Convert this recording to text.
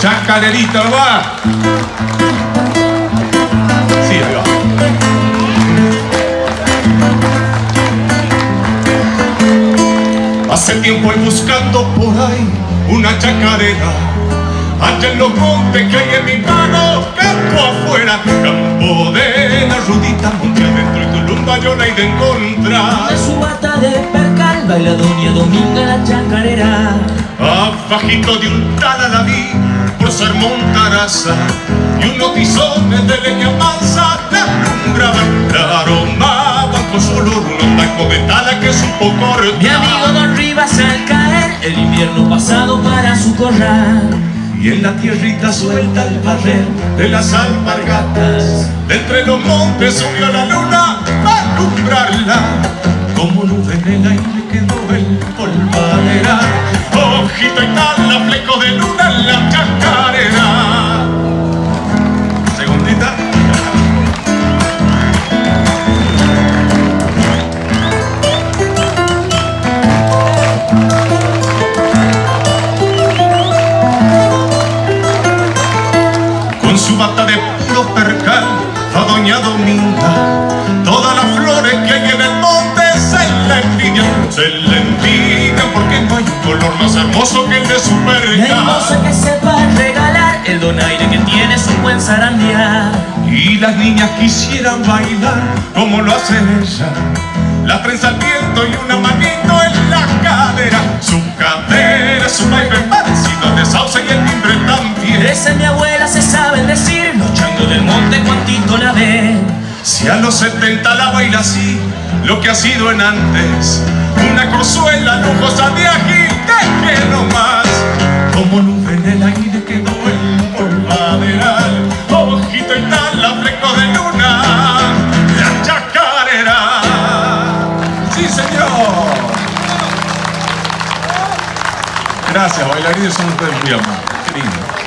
Chacarerita, va. Sí, ahí va. Hace tiempo voy buscando por ahí una chacarera Allá en los montes que hay en mi mano, campo afuera Campo de la rudita, monte adentro y Tulumba yo la he de encontrar De su bata de percal baila doña Dominga la chacarera Abajito de un tal la vi ser montaraza Y unos tizones de leña mansa La aromaban con su olor unos tacos de tala que supo cortar Mi amigo Don Rivas al caer el invierno pasado para su corral. Y en la tierrita suelta el barrer de las alpargatas De entre los montes subió la luna a alumbrarla. Como nube en el aire quedó el polvadera Ojito y su bata de puro percal va doña Dominga. Todas las flores que hay en el monte se la envidian Se la envidian porque no hay un color más hermoso que el de su percal hermosa que sepa regalar el donaire que tiene su buen zarandear. Y las niñas quisieran bailar como lo hace ella. La trenza al viento y una manito en la cadera. Su cadera es un baile parecido de sauce y el timbre también Si a los 70 la baila así, lo que ha sido en antes Una cruzuela lujosa de ají, que no más Como nube en el aire quedó el polvaderal Ojito y tal, la fleco de luna La chacarera ¡Sí, señor! Gracias, bailarines, son ustedes muy amables. Qué.